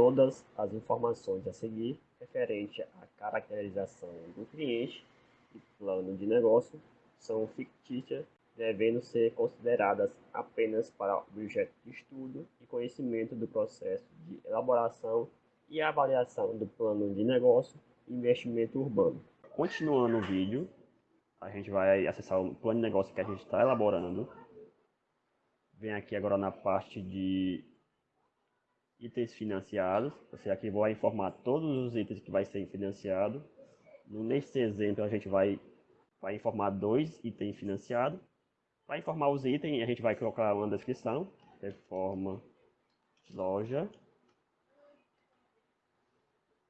todas as informações a seguir referente à caracterização do cliente e plano de negócio são fictícias, devendo ser consideradas apenas para objeto de estudo e conhecimento do processo de elaboração e avaliação do plano de negócio e investimento urbano. Continuando o vídeo, a gente vai acessar o plano de negócio que a gente está elaborando. Vem aqui agora na parte de itens financiados. Você aqui vai informar todos os itens que vai ser financiado. Nesse exemplo a gente vai, vai informar dois itens financiados. Para informar os itens a gente vai colocar uma descrição. Reforma loja.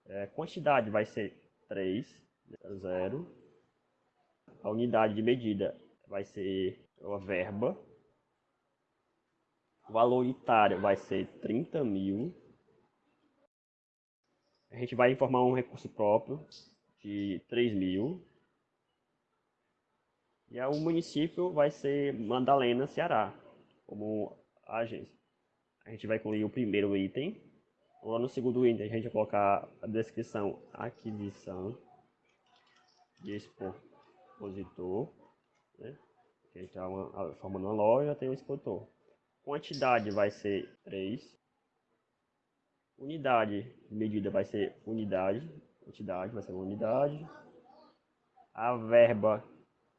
É, quantidade vai ser 3, 0. A unidade de medida vai ser a verba o valor unitário vai ser 30 mil. A gente vai informar um recurso próprio de 3 mil. E o município vai ser Mandalena, Ceará, como agência. A gente vai incluir o primeiro item. Lá no segundo item, a gente vai colocar a descrição aquisição de expositor. Né? A gente está formando uma loja, tem um expositor. Quantidade vai ser 3. Unidade de medida vai ser unidade. Quantidade vai ser unidade. A verba,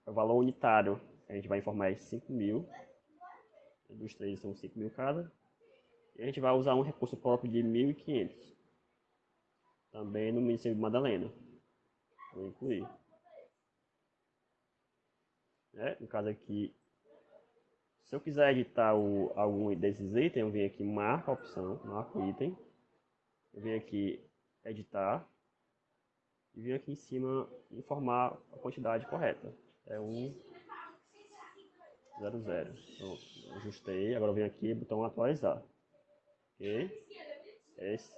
o valor unitário, a gente vai informar é 5 mil. Dos três são 5 mil cada. E a gente vai usar um recurso próprio de 1.500. Também no município de Madalena. Vou incluir. É, no caso aqui, se eu quiser editar o, algum desses itens, eu venho aqui, marca a opção, marca o item. Eu venho aqui, editar. E venho aqui em cima, informar a quantidade correta. É 1, 0, 0. Então, ajustei. Agora eu venho aqui, botão atualizar. Ok? Esse,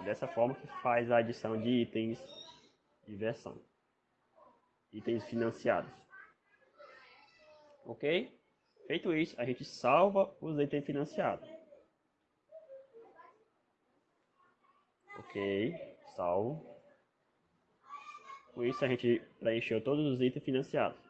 é dessa forma que faz a adição de itens de versão. Itens financiados. Ok? Feito isso, a gente salva os itens financiados. Ok, salvo. Com isso a gente preencheu todos os itens financiados.